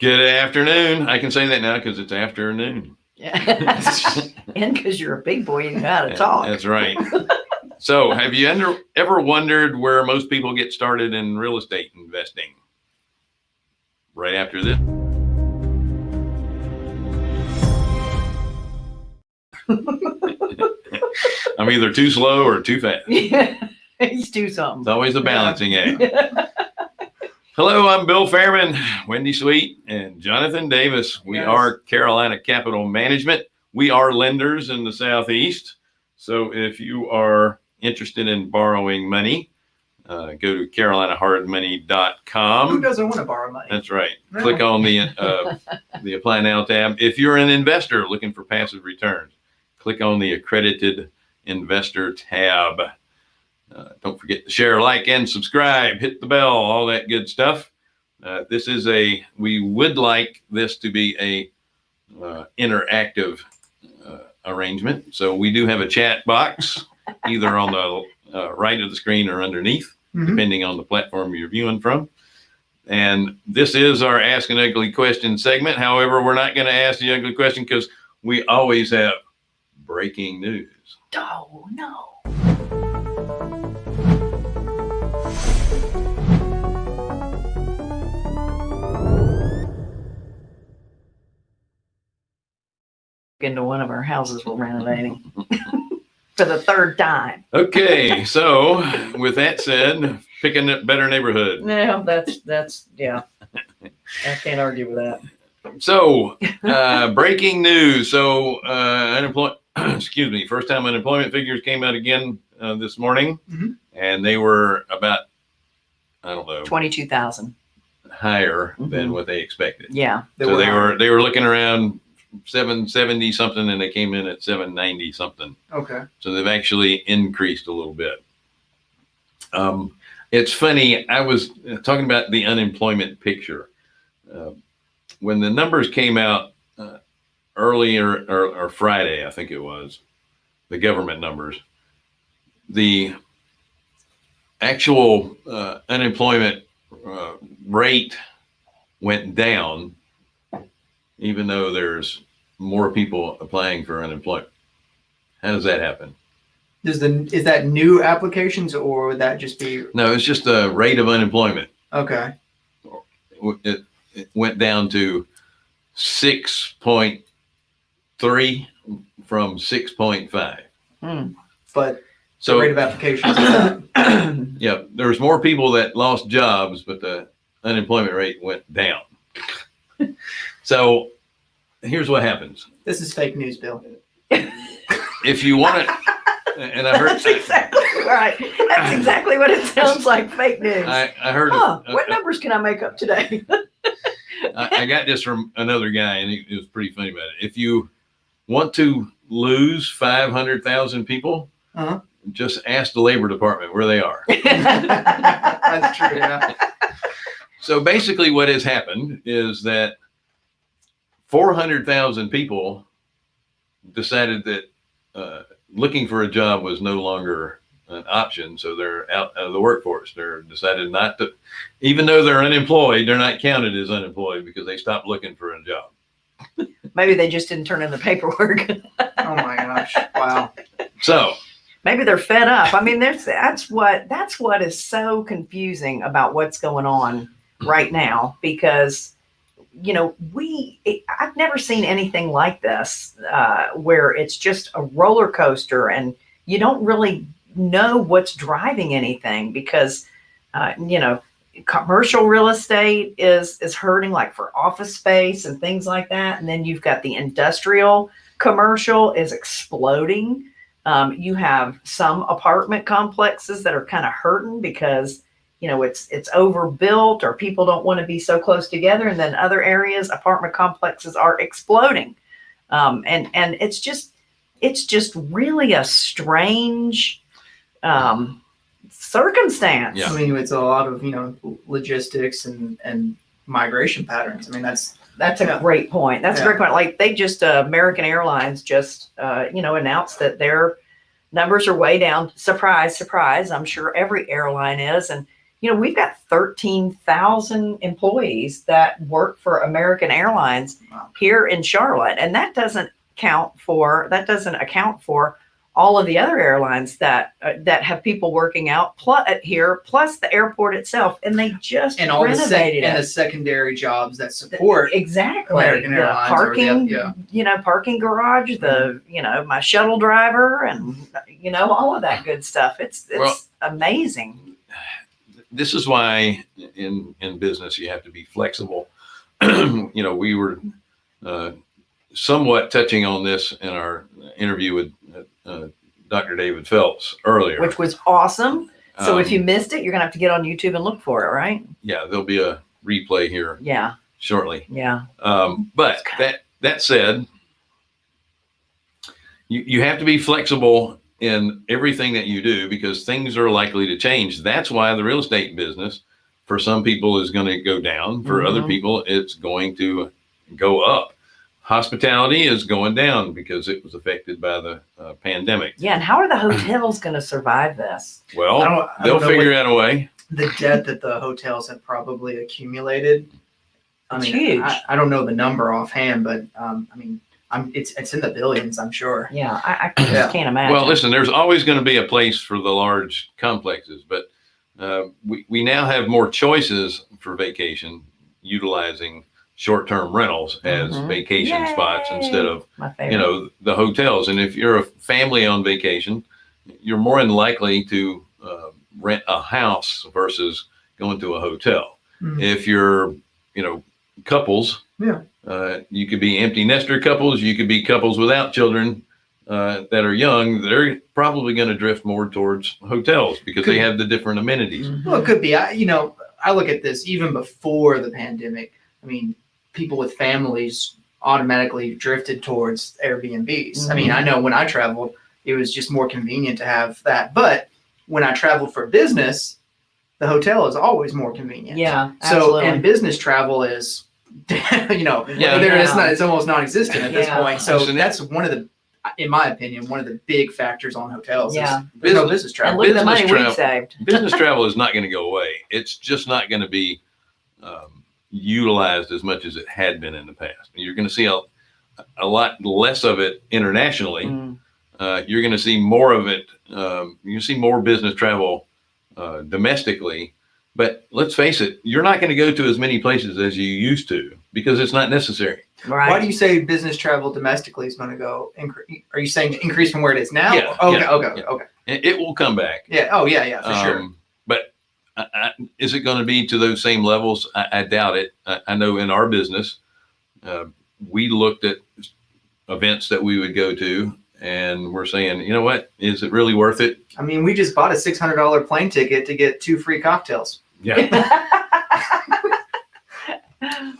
Good afternoon. I can say that now because it's afternoon. Yeah. and because you're a big boy, you know how to talk. That's right. so, have you under, ever wondered where most people get started in real estate investing? Right after this. I'm either too slow or too fast. Yeah, he's do It's always a balancing act. Hello, I'm Bill Fairman, Wendy Sweet, and Jonathan Davis. We Yes. are Carolina Capital Management. We are lenders in the Southeast. So if you are interested in borrowing money, uh, go to carolinahardmoney.com. Who doesn't want to borrow money? That's right. No. Click on the uh, the Apply Now tab. If you're an investor looking for passive returns, click on the Accredited Investor tab. Uh, don't forget to share, like, and subscribe. Hit the bell, all that good stuff. Uh, this is a. We would like this to be a uh, interactive uh, arrangement. So we do have a chat box, either on the uh, right of the screen or underneath Mhm. depending on the platform you're viewing from. And this is our Ask an Ugly Question segment. However, we're not going to ask the ugly question because we always have breaking news. Oh, no. Into one of our houses we're renovating for the third time. Okay, so with that said, picking a better neighborhood. No, that's, that's, yeah. I can't argue with that. So, uh, breaking news. So, uh, unemployment, excuse me, first time unemployment figures came out again uh, this morning, Mhm. and they were about, I don't know, Twenty-two thousand. higher than Mhm. what they expected. Yeah. so they were they were looking around 770 something and they came in at 790 something. Okay. so they've actually increased a little bit. Um, it's funny i was talking about the unemployment picture. Uh, when the numbers came out uh, earlier or, or friday i think it was the government numbers the actual uh, unemployment uh, rate went down even though there's more people applying for unemployment. How does that happen? Does the is that new applications or would that just be No, it's just the rate of unemployment. okay? It, it went down to 6.3 from 6.5. Hmm. But the So, rate of applications. yeah, there's more people that lost jobs, but the unemployment rate went down. so, here's what happens. this is fake news, Bill. If you want to, and I heard, That's exactly right. That's exactly what it sounds like, fake news. I, I heard, Huh, a- what numbers can I make up today? I, I got this from another guy, and he, it was pretty funny about it. If you want to lose five hundred thousand people, Uh-huh. just ask the labor department where they are. That's true. Yeah. so basically, what has happened is that four hundred thousand people decided that uh, looking for a job was no longer an option, so they're out of the workforce. They're decided not to, even though they're unemployed, they're not counted as unemployed because they stopped looking for a job. Maybe they just didn't turn in the paperwork. Oh my gosh! Wow. So Maybe they're fed up. I mean, there's that's what that's what is so confusing about what's going on right now because you know we it, I've never seen anything like this uh, where it's just a roller coaster and you don't really know what's driving anything because uh, you know commercial real estate is is hurting like for office space and things like that. And then you've got the industrial commercial is exploding. Um, you have some apartment complexes that are kind of hurting because you know it's it's overbuilt or people don't want to be so close together, and then other areas apartment complexes are exploding, um, and and it's just it's just really a strange um, circumstance. Yeah. I mean, it's a lot of you know logistics and and migration patterns. I mean, that's That's a Yeah. great point. That's a great point. Like they just, uh, American Airlines just, uh, you know, announced that their numbers are way down. Surprise, surprise. I'm sure every airline is. And, you know, we've got 13,000 employees that work for American Airlines Wow. here in Charlotte. And that doesn't count for, that doesn't account for all of the other airlines that, uh, that have people working out plus here, plus the airport itself. And they just And all the sec- renovated and the secondary jobs that support. Exactly. American the Airlines or the- parking, yeah. Mm-hmm. you know, parking garage, the, you know, my shuttle driver and, you know, all of that good stuff. It's, it's Well- amazing. This is why in in business you have to be flexible. you know, we were uh, somewhat touching on this in our interview with uh, Dr. David Phelps earlier. which was awesome. So if Um, you missed it, you're gonna have to get on YouTube and look for it, right? yeah, there'll be a replay here Yeah, shortly. yeah, Um, but that that said, you you have to be flexible in everything that you do because things are likely to change. That's why the real estate business, for some people, is going to go down. For other Mhm. people, it's going to go up. Hospitality is going down because it was affected by the uh, pandemic. yeah. And how are the hotels gonna survive this? I Well, don't, I they'll don't know figure what out a way. the debt that the hotels have probably accumulated. I It's mean, huge. I, I don't know the number offhand, but um, I mean, I'm it's it's in the billions, I'm sure. Yeah, I, I Yeah. can't imagine. Well, listen, there's always going to be a place for the large complexes, but uh, we, we now have more choices for vacation utilizing short-term rentals as Mhm. vacation spots Yay. instead of, my favorite. you know, the hotels. And if you're a family on vacation, you're more than likely to uh, rent a house versus going to a hotel. Mhm. If you're, you know, couples, Yeah. uh, you could be empty nester couples, you could be couples without children uh, that are young. They're probably going to drift more towards hotels because they have the different amenities. Mhm. Well, it could be. I, you know, I look at this even before the pandemic. I mean, people with families automatically drifted towards Airbnbs. I mean, I know when I traveled, it was just more convenient to have that. But when I traveled for business, the hotel is always more convenient. yeah, So, absolutely. and business travel is, you know, Yeah. there it's not. It's almost non-existent at this Yeah. point. So that's one of the, in my opinion, one of the big factors on hotels. Yeah. is there's no Business- business and travel. look at the money business we've travel- saved. Business travel is not going to go away. It's just not going to be um, utilized as much as it had been in the past. You're going to see a, a lot less of it internationally. Mm. uh, you're going to see more of it. Um, you can see more business travel uh, domestically. But let's face it, you're not going to go to as many places as you used to because it's not necessary. Right. Why do you say business travel domestically is going to go increase? Are you saying increase from where it is now? Yeah, Okay. yeah, okay. yeah. Okay. It, it will come back. Yeah. Oh, yeah. Yeah. For sure. Um, But I, I, is it going to be to those same levels? I, I doubt it. I, I know in our business, uh, we looked at events that we would go to and we're saying, you know what, is it really worth it? I mean, we just bought a six hundred dollar plane ticket to get two free cocktails. Yeah,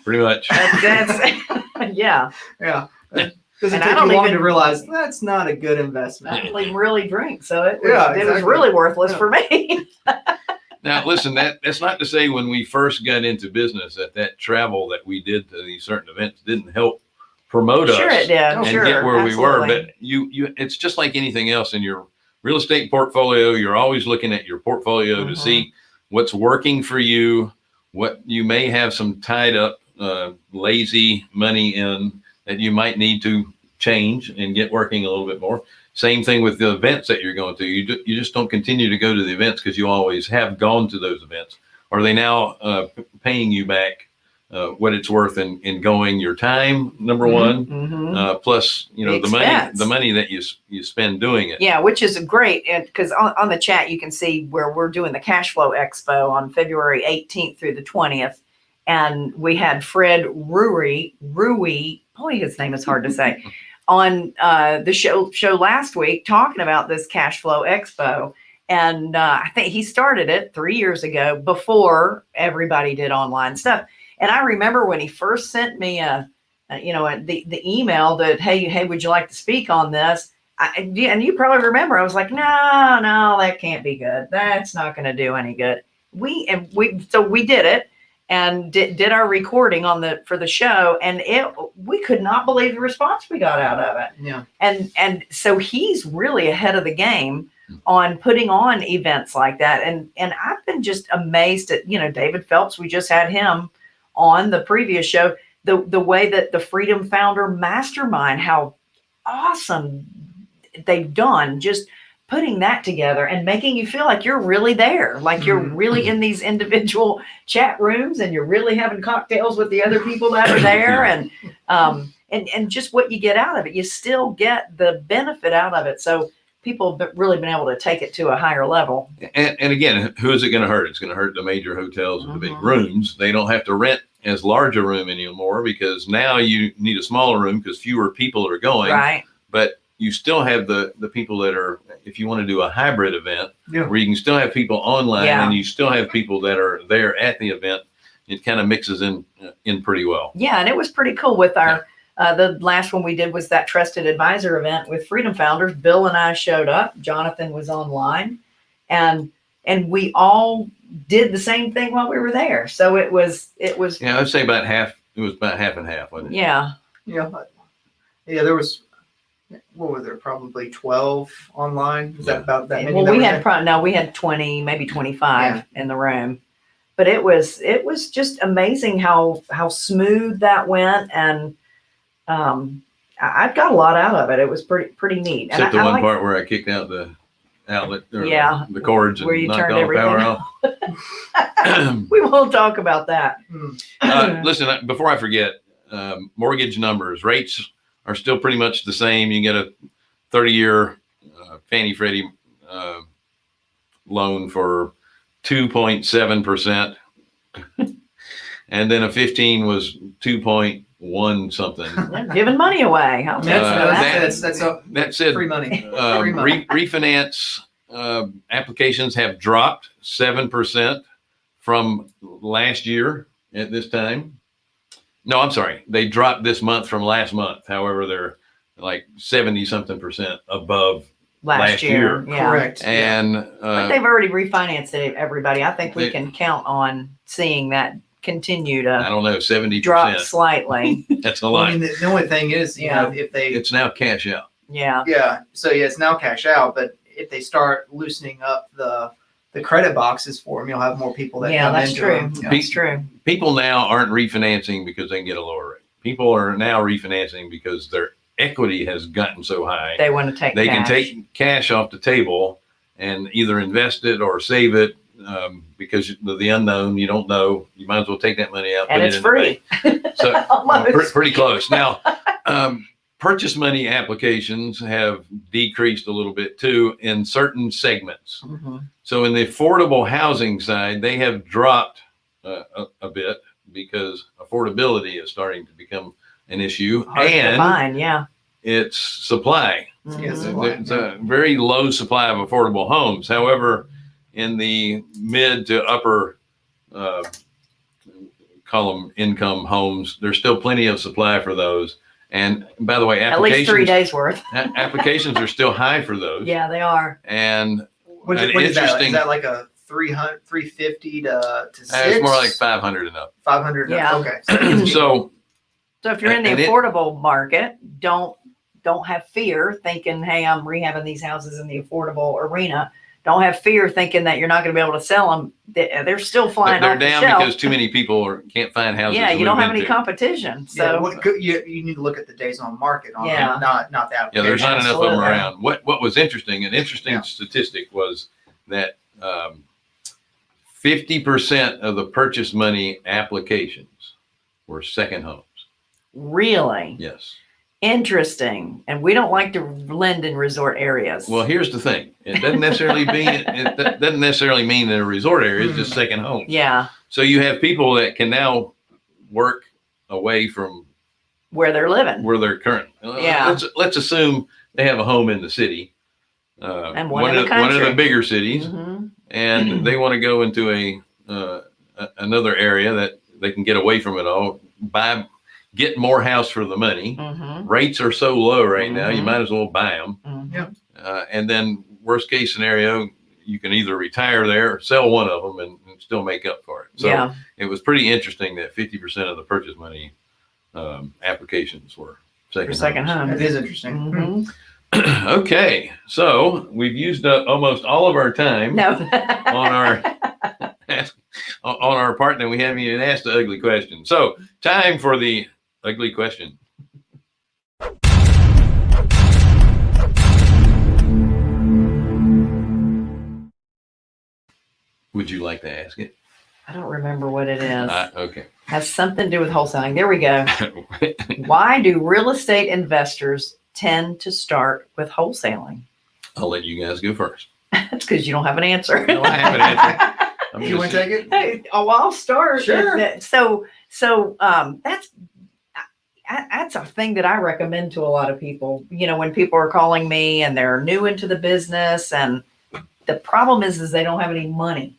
pretty much. That's, that's yeah. Yeah. It Doesn't And I take don't you long even- to realize that's not a good I investment. don't even really drink, so it was, Yeah, it was really worthless Yeah. for me. Now, listen, that that's not to say when we first got into business that that travel that we did to these certain events didn't help promote sure, us it did. and sure, get where we were. But you, you, it's just like anything else in your real estate portfolio. You're always looking at your portfolio Mhm. to see what's working for you, what you may have some tied up, uh, lazy money in that you might need to change and get working a little bit more. Same thing with the events that you're going to. You, ju- you just don't continue to go to the events because you always have gone to those events. Are they now uh, paying you back uh, what it's worth in, in going your time, number Mhm, one, mhm. uh, plus, you know, The the, money, the money that you, you spend doing it. Yeah, which is great. And because on, on the chat, you can see where we're doing the cash flow expo on February 18th through the 20th. And we had Fred Rewey, Rewey, boy, his name is hard to say, on uh, the show show last week talking about this cash flow expo. And uh, I think he started it three years ago before everybody did online stuff. And I remember when he first sent me a, a you know, a, the the email that hey hey would you like to speak on this? I, and you- and you probably remember, I was like, no, no, that can't be good. That's not going to do any good. We and we, so we did it and did, did our recording on the for the show, and it we could not believe the response we got out of it. Yeah. And and so he's really ahead of the game on putting on events like that. And and I've been just amazed at, you know, David Phelps, we just had him on the previous show, the the way that the Freedom Founder Mastermind, how awesome they've done just putting that together and making you feel like you're really there, like you're Mhm. really in these individual chat rooms and you're really having cocktails with the other people that are there and um and and just what you get out of it. You still get the benefit out of it. So people have really been able to take it to a higher level. And, and again, who is it going to hurt? It's going to hurt the major hotels with the big Mhm. rooms. They don't have to rent as large a room anymore because now you need a smaller room because fewer people are going. Right. But you still have the the people that are, if you want to do a hybrid event, Yeah. where you can still have people online Yeah. and you still have people that are there at the event. It kind of mixes in uh, in pretty well. Yeah, and it was pretty cool with our uh, the last one we did was that trusted advisor event with Freedom Founders. Bill and I showed up. Jonathan was online, and and we all did the same thing while we were there. So it was it was Yeah, I'd say about half. It was about half and half, wasn't it? yeah Yeah, yeah. There was what were there? Probably twelve online. Is Yeah. that about that well that we had there? pro- no we had twenty maybe twenty five in the room, but it was it was just amazing how how smooth that went and um. I I got a lot out of it. It was pretty pretty neat. Except and the I, I one like- part where I kicked out the outlet or the- Yeah, the, cords where and you knocked turned all the power everything off. we won't talk about that. Uh, listen, before I forget, um, mortgage numbers rates are still pretty much the same. You get a 30 year uh, Fannie Freddie uh, loan for 2.7%. and then a 15 was 2.1 something. They're giving money away. I'll That's, Uh, that. that's, that's, that's That said, free money. uh, Free money. re- refinance uh, applications have dropped 7% from last year at this time. No, I'm sorry. They dropped this month from last month. However, they're like 70 something percent above. last, last year. year. Yeah. Correct. And But uh, they've already refinanced it, everybody. I think we They- can count on seeing that continue to. I to don't know, 70%. drop slightly. That's a Well, I lot. mean, the, the only thing is, you Yeah. know, if they, It's now cash out. yeah. yeah, so yeah, it's now cash out, but if they start loosening up the the credit boxes for them, you'll have more people that Yeah, come that's into true. them. Yeah. That's true. People now aren't refinancing because they can get a lower rate. People are now refinancing because their equity has gotten so high. They want to take they can cash. take cash off the table and either invest it or save it um, because of the unknown. You don't know. You might as well take that money out. and it's it in the bank. free. So Almost. pre- pretty close. Now, um, purchase money applications have decreased a little bit too in certain segments. Mhm. So in the affordable housing side, they have dropped uh, a, a bit because affordability is starting to become an issue Hard to and find, yeah. it's supply. Yes, Mhm. Supply, There's a very low supply of affordable homes. However, in the mid to upper uh, column income homes, there's still plenty of supply for those. And by the way, At least three days worth. applications are still high for those. Yeah, they are. And What is, An what is that? interesting- Is that like a 300, 350 to, to six? uh, it's more like 500 and up. 500. Yeah. Okay. so So if you're in the And it- affordable market, don't don't have fear thinking, hey, I'm rehabbing these houses in the affordable arena. Don't have fear thinking that you're not going to be able to sell them. They're still flying they're off the down shelf. because too many people are, can't find houses. yeah, you don't have any into. competition. So So what, you, you need to look at the days on market on Yeah. it, not not the Yeah, there's not enough of them around. What what was interesting, an interesting Yeah. statistic was that um, 50% of the purchase money applications were second homes. really Yes. Interesting. And we don't like to lend in resort areas. Well, here's the thing. It doesn't necessarily mean it doesn't necessarily mean they're a resort area. It's just second home. yeah, So you have people that can now work away from where they're living. where they're current. uh, Yeah. Let's let's assume they have a home in the city. Uh, And one in of the one of the bigger cities. Mhm. and they want to go into a, uh, a another area that they can get away from it all, buy, get more house for the money. Mhm. Rates are so low right now, you Mhm. might as well buy them. Mhm. Yeah. Uh, and then worst case scenario, you can either retire there or sell one of them and, and still make up for it. So yeah. it was pretty interesting that 50% of the purchase money um, applications were second, For second homes. home. It is interesting. Mhm. okay, so we've used up almost all of our time No. on our on on our part, and we haven't even asked the ugly question. So, time for the ugly question. Would you like to ask it? I don't remember what it is. Uh, okay. Has something to do with wholesaling. There we go. Why do real estate investors tend to start with wholesaling? I'll let you guys go first. That's because you don't have an answer. No, I have an answer. I'm You want to take it? Hey, oh, I'll start. Sure. That- So, so um, that's I- that's a thing that I recommend to a lot of people. You know, when people are calling me and they're new into the business, and the problem is, is they don't have any money.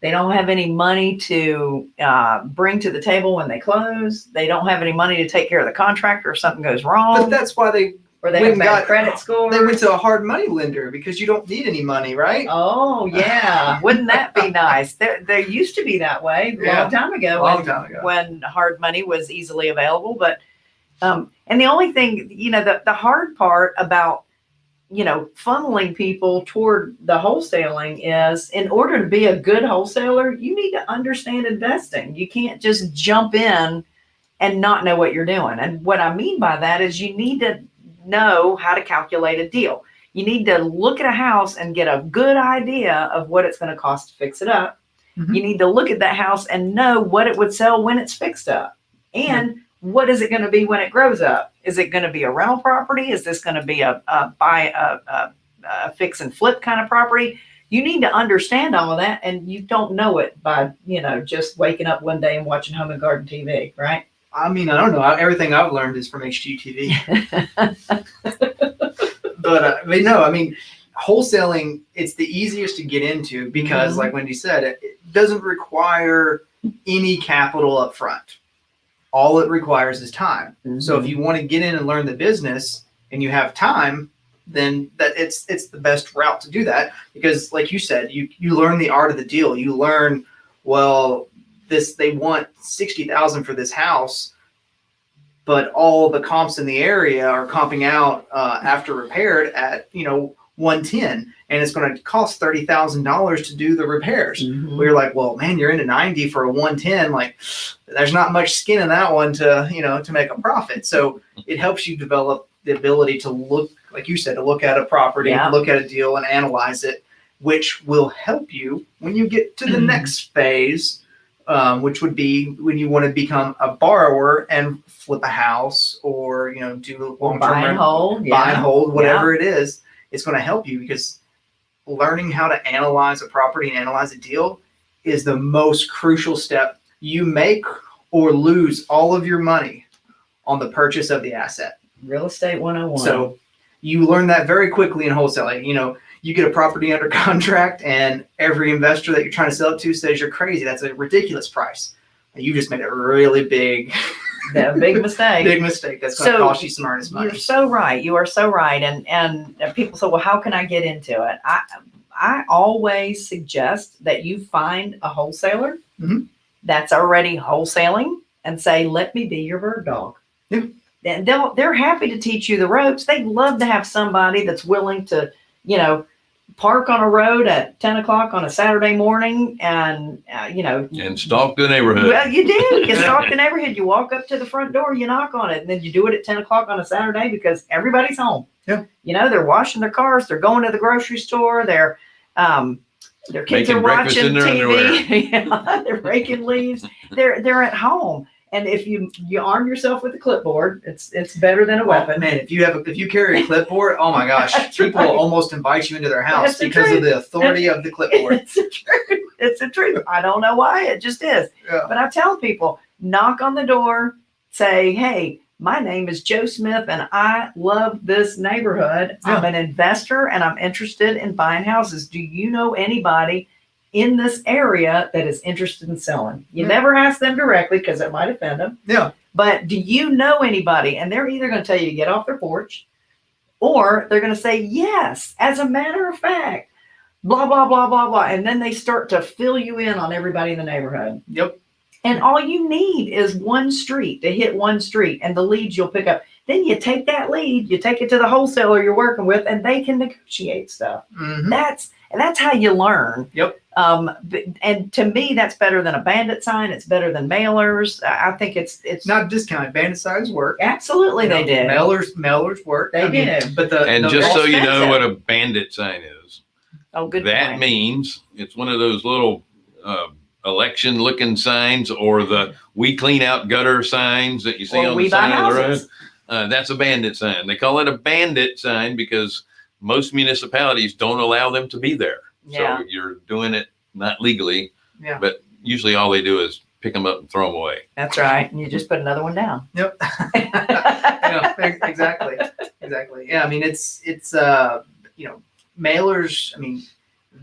They don't have any money to uh, bring to the table when they close. They don't have any money to take care of the contractor if something goes wrong. But that's why they or they went got- credit score. they went to a hard money lender because you don't need any money, right? Oh yeah, wouldn't that be nice? There, there used to be that way a Yeah. long time ago. Long when- time ago. when hard money was easily available. But um, and the only thing, you know, the, the hard part about you know funneling people toward the wholesaling is in order to be a good wholesaler, you need to understand investing. You can't just jump in and not know what you're doing. And what I mean by that is you need to know how to calculate a deal. You need to look at a house and get a good idea of what it's going to cost to fix it up. Mhm. You need to look at that house and know what it would sell when it's fixed up. And what is it going to be when it grows up? Is it going to be a rental property? Is this going to be a, a buy a, a, a fix and flip kind of property? You need to understand all of that, and you don't know it by you know just waking up one day and watching Home and Garden TV, right? I mean, I don't know. Everything I've learned is from HGTV. but uh, I mean, no, I mean, wholesaling, it's the easiest to get into because, Mhm. like Wendy said, it, it doesn't require any capital up front. All it requires is time. So if you want to get in and learn the business and you have time, then that it's it's the best route to do that because like you said, you you learn the art of the deal. You learn well this they want 60,000 for this house but all the comps in the area are comping out uh, after repaired at you know 110 and it's going to cost $30,000 to do the repairs. Mhm. We are like, well, man, you're into 90 for a 110. Like, there's not much skin in that one to, you know, to make a profit. So it helps you develop the ability to look, like you said, to look at a property, Yeah. look at a deal and analyze it, which will help you when you get to the Mhm. next phase, um, which would be when you want to become a borrower and flip a house or, you know, do Or long buy and hold. buy and hold, whatever it is, it's going to help you because learning how to analyze a property and analyze a deal is the most crucial step. You make or lose all of your money on the purchase of the asset. Real estate 101. So you learn that very quickly in wholesaling. You know, you get a property under contract and every investor that you're trying to sell it to says you're crazy. That's a ridiculous price. And you just made a really big, the big mistake. big mistake that's going to So, cost you some earnest money. You're so right. You are so right. And and people say, well, how can I get into it? I I always suggest that you find a wholesaler Mhm. that's already wholesaling and say, let me be your bird dog. Yeah. And they'll they're happy to teach you the ropes. They'd love to have somebody that's willing to, you know, park on a road at 10 o'clock on a Saturday morning and, uh, you know, and stalk the neighborhood. well, you do. You stalk the neighborhood. You walk up to the front door. You knock on it, and then you do it at ten o'clock on a Saturday because everybody's home. Yeah. You know, they're washing their cars. They're going to the grocery store. They're um, their kids Making are watching TV. yeah, they're raking leaves. They're they're at home. And if you you arm yourself with a clipboard, it's it's better than a Oh, weapon. man, if you have a, if you carry a clipboard, oh my gosh, people right. almost invite you into their house That's because truth. of the authority of the clipboard. It's the truth. It's the truth. I don't know why. It just is. Yeah. But I tell people, knock on the door, say, hey, my name is Joe Smith and I love this neighborhood. I'm an investor and I'm interested in buying houses. Do you know anybody in this area that is interested in selling? You Yeah. never ask them directly because it might offend them. Yeah. But do you know anybody? And they're either going to tell you to get off their porch or they're going to say, yes, as a matter of fact, blah, blah, blah, blah, blah. And then they start to fill you in on everybody in the neighborhood. Yep. And all you need is one street to hit one street and the leads you'll pick up. then you take that lead, you take it to the wholesaler you're working with, and they can negotiate stuff. Mhm. That's and that's how you learn. Yep. Um, and to me, that's better than a bandit sign. It's better than mailers. I I think it's it's It's not discounted. Bandit signs work. absolutely they know, did. Mailers, mailers work. They I mean. But the And the- just so you know what a bandit sign is, oh, good that point. means it's one of those little uh, election looking signs or the we clean out gutter signs that you see Or on the side of the road. Uh, that's a bandit sign. They call it a bandit sign because most municipalities don't allow them to be there. Yeah. So you're doing it not legally, Yeah. but usually all they do is pick them up and throw them away. That's right. And you just put another one down. Yep. yeah, exactly. Exactly. Yeah, I mean it's it's uh you know mailers. I mean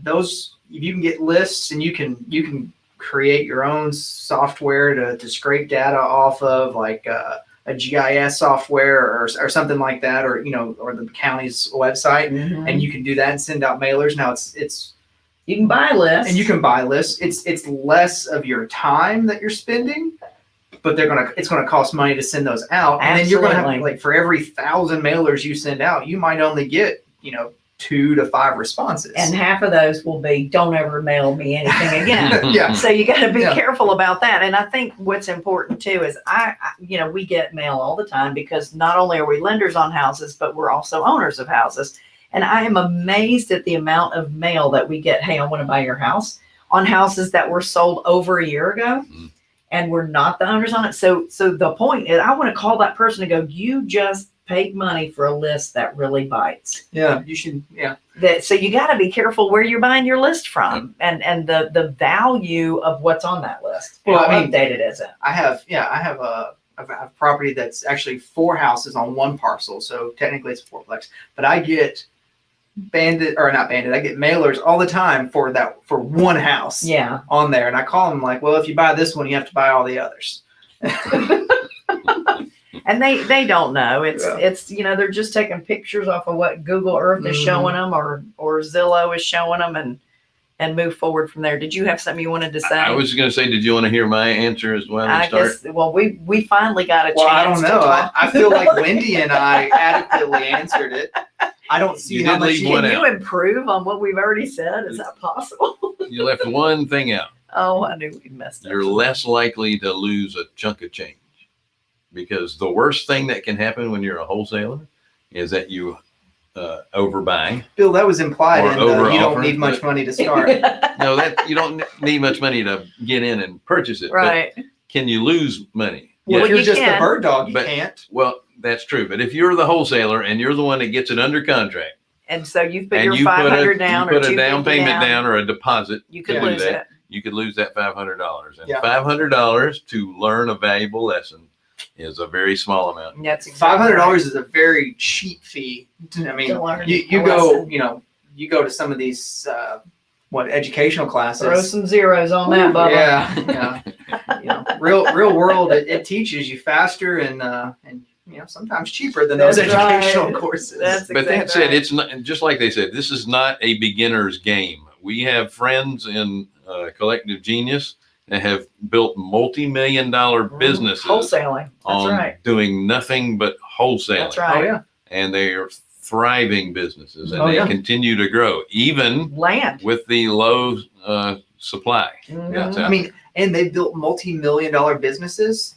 those if you can get lists and you can you can create your own software to, to scrape data off of like uh, a GIS software or, or something like that or you know or the county's website mm-hmm. and you can do that and send out mailers. Now it's it's you can buy lists. and you can buy lists. It's it's less of your time that you're spending, but they're gonna it's gonna cost money to send those out. And then you're gonna have like for every thousand mailers you send out, you might only get you know two to five responses. and half of those will be don't ever mail me anything again. yeah, so you got to be Yeah. careful about that. And I think what's important too is I, I, you know, we get mail all the time because not only are we lenders on houses, but we're also owners of houses. And I am amazed at the amount of mail that we get. Hey, I want to buy your house on houses that were sold over a year ago. Mhm. And we're not the owners on it. So, so the point is, I want to call that person and go, "You just paid money for a list that really bites." yeah, you should yeah. that so you got to be careful where you're buying your list from and and the the value of what's on that list Well, how I mean- updated is it I have yeah I have a have property that's actually four houses on one parcel, so technically it's a fourplex. But I get banded or not banded, I get mailers all the time for that for one house. yeah on there and I call them like, well, if you buy this one, you have to buy all the others. and they they don't know it's Yeah. it's you know they're just taking pictures off of what google earth is Mhm. showing them or or zillow is showing them and and move forward from there did you have something you wanted to say I was going to say, did you want to hear my answer as well? I to start? guess well we we finally got a Well, I don't know. I. I feel like Wendy and I adequately answered it. I don't see You how did much you can can out. you improve on what we've already said is that possible you left one thing out. oh i knew we messed up You're less likely to lose a chunk of change because the worst thing that can happen when you're a wholesaler is that you uh, overbuy. Bill, that was implied in the, you don't need much money to start. No, that you don't need much money to get in and purchase it. right Can you lose money? Well, Well, if you're you just can. a bird dog, you But- can't. Well, that's true. But if you're the wholesaler and you're the one that gets it under contract, And so you've put and your you put a, down you or a down payment down. or a deposit, you could lose Do it. that. you could lose that five hundred dollars. And Yeah. five hundred dollars to learn a valuable lesson is a very small amount. That's exactly Five hundred right. dollars is a very cheap fee. I mean, To you, you go, lesson. you know, you go to some of these uh, what educational classes. Throw some zeros on that, Bubba. Yeah, yeah. you know, real real world. It, it teaches you faster and uh, and you know sometimes cheaper than those right. educational courses. That's But that exactly said, right. it's not just like they said. This is not a beginner's game. We have friends in uh, Collective Genius that have built multi-million dollar businesses wholesaling. That's on right. doing nothing but wholesaling, That's right. oh yeah, and they are thriving businesses, and Oh, they yeah. continue to grow even Land. with the low uh, supply. Mhm. That's I mean, and they built multi-million dollar businesses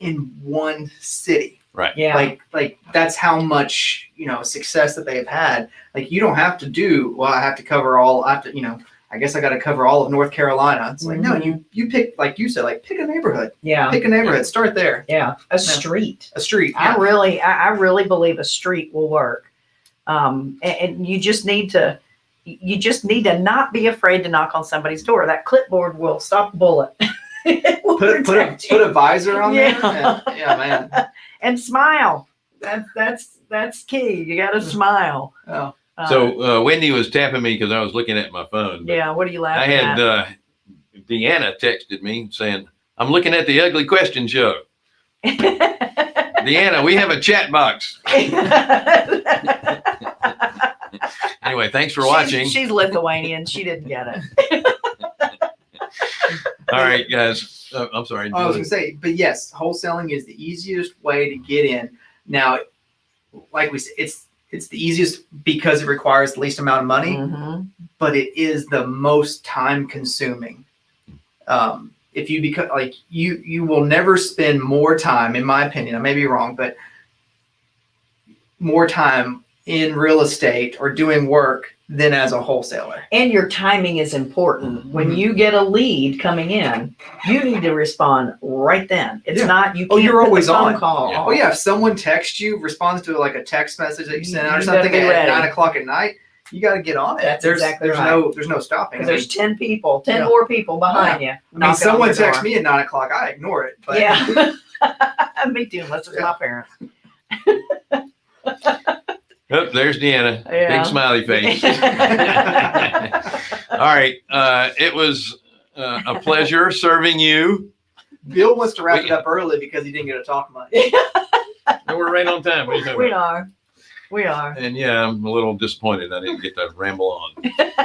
in one city. Right. Yeah. Like like that's how much you know success that they've had. Like you don't have to do well. I have to cover all. I have to you know. I guess I got to cover all of North Carolina. It's like no, Mhm. you you pick like you said, like pick a neighborhood. yeah. Pick a neighborhood. Start there. Yeah. A street. A street. I really, I, I really believe a street will work. Um, and, and you just need to, you just need to not be afraid to knock on somebody's door. That clipboard will stop a bullet. Put put a put a visor on Yeah. there. Yeah, yeah, man. and smile. That's that's that's key. You got to smile. Oh. Uh, So uh, Wendy was tapping me because I was looking at my phone. yeah, what are you laughing at? I laughing had uh, Deanna texted me saying, "I'm looking at the Ugly Question Show." Deanna, we have a chat box. Anyway, thanks for She's- watching. She's, Lithuanian. She didn't get it. All right, guys. Uh, I'm sorry. Oh, I was gonna say, but yes, wholesaling is the easiest way to get in. Now, like we said, it's it's the easiest because it requires the least amount of money, Mhm. but it is the most time consuming. Um, if you become like you, you will never spend more time, in my opinion. I may be wrong, but more time in real estate or doing work than as a wholesaler. And your timing is important. When Mhm. you get a lead coming in, you need to respond right then. It's Yeah. not you Oh, can't you're put the always phone on. call. Yeah. Oh yeah, if someone texts you, responds to like a text message that you sent out or something at ready. nine o'clock at night, you got to get on it. That's there's exactly there's right. no there's no stopping. I mean, there's ten people, ten Yeah. more people behind you. I mean, someone texts me at nine o'clock, I ignore it. But Yeah. Me too, unless it's my parents. Oh, there's Deanna. Yeah. Big smiley face. All right. Uh, it was uh, a pleasure serving you. Bill wants to wrap We- it up early because he didn't get to talk much. And we're right on time. What are you we about? are. We are. And yeah, I'm a little disappointed I didn't get to ramble on.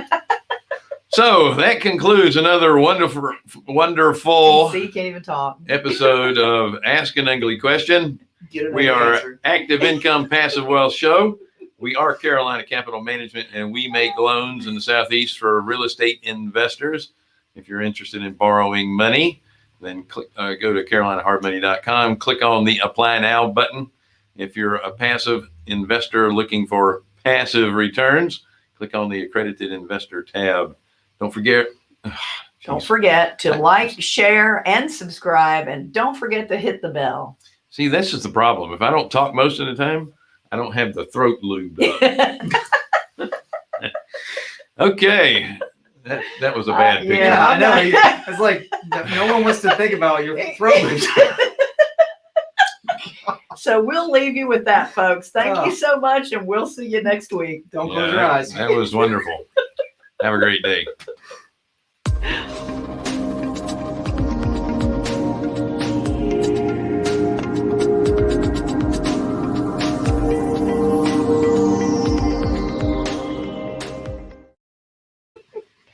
so that concludes another wonderful, wonderful See, can't even talk. episode of Ask an Ugly Question. Get We are answer. Active Income Passive Wealth Show. We are Carolina Capital Management, and we make loans in the Southeast for real estate investors. If you're interested in borrowing money, then click, uh, go to carolinahardmoney.com, click on the Apply Now button. If you're a passive investor looking for passive returns, click on the Accredited Investor tab. Don't forget. Don't forget to like, share, and subscribe. And don't forget to hit the bell. See, this is the problem. If I don't talk most of the time, I don't have the throat lubed up. Okay. That, that was a bad Uh, picture. yeah. Yeah, I know. I'm you- not- It's like no one wants to think about your throat. so we'll leave you with that, folks. Thank Oh. you so much, and we'll see you next week. Don't Yeah, close your eyes. That was wonderful. Have a great day.